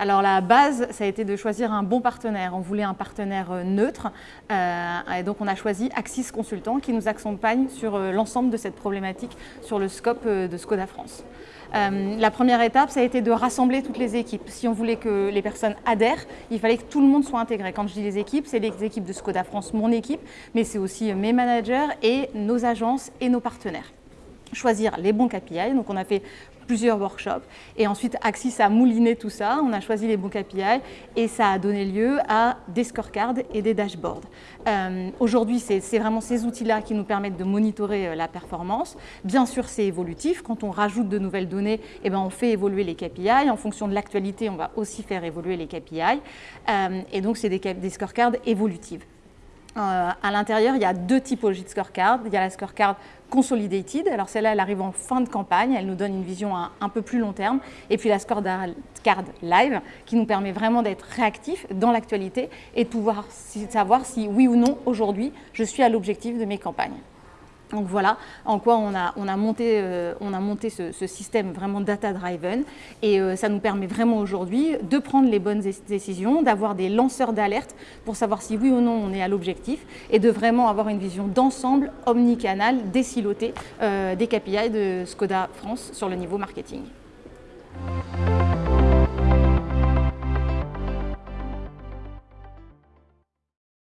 Alors la base, ça a été de choisir un bon partenaire. On voulait un partenaire euh, neutre euh, et donc on a choisi Axis Consultant qui nous accompagne sur euh, l'ensemble de cette problématique sur le scope de Skoda France. la première étape, ça a été de rassembler toutes les équipes. Si on voulait que les personnes adhèrent, il fallait que tout le monde soit intégré. Quand je dis les équipes, c'est les équipes de Skoda France, mon équipe, mais c'est aussi mes managers et nos agences et nos partenaires choisir les bons KPI. Donc on a fait plusieurs workshops et ensuite Axis a mouliné tout ça, on a choisi les bons KPI et ça a donné lieu à des scorecards et des dashboards. Euh, aujourd'hui, c'est vraiment ces outils-là qui nous permettent de monitorer euh, la performance. Bien sûr, c'est évolutif. Quand on rajoute de nouvelles données, eh ben, on fait évoluer les KPI. En fonction de l'actualité, on va aussi faire évoluer les KPI. Euh, et donc, c'est des, des scorecards évolutives. Euh, à l'intérieur, il y a deux typologies de scorecard. Il y a la scorecard consolidated, alors celle-là, elle arrive en fin de campagne, elle nous donne une vision à un peu plus long terme. Et puis la scorecard live, qui nous permet vraiment d'être réactif dans l'actualité et de pouvoir savoir si oui ou non, aujourd'hui, je suis à l'objectif de mes campagnes. Donc voilà en quoi on a, on a monté, euh, ce, système vraiment data-driven et euh, ça nous permet vraiment aujourd'hui de prendre les bonnes décisions, d'avoir des lanceurs d'alerte pour savoir si oui ou non on est à l'objectif et de vraiment avoir une vision d'ensemble omnicanal, décilotée euh, des KPI de Skoda France sur le niveau marketing.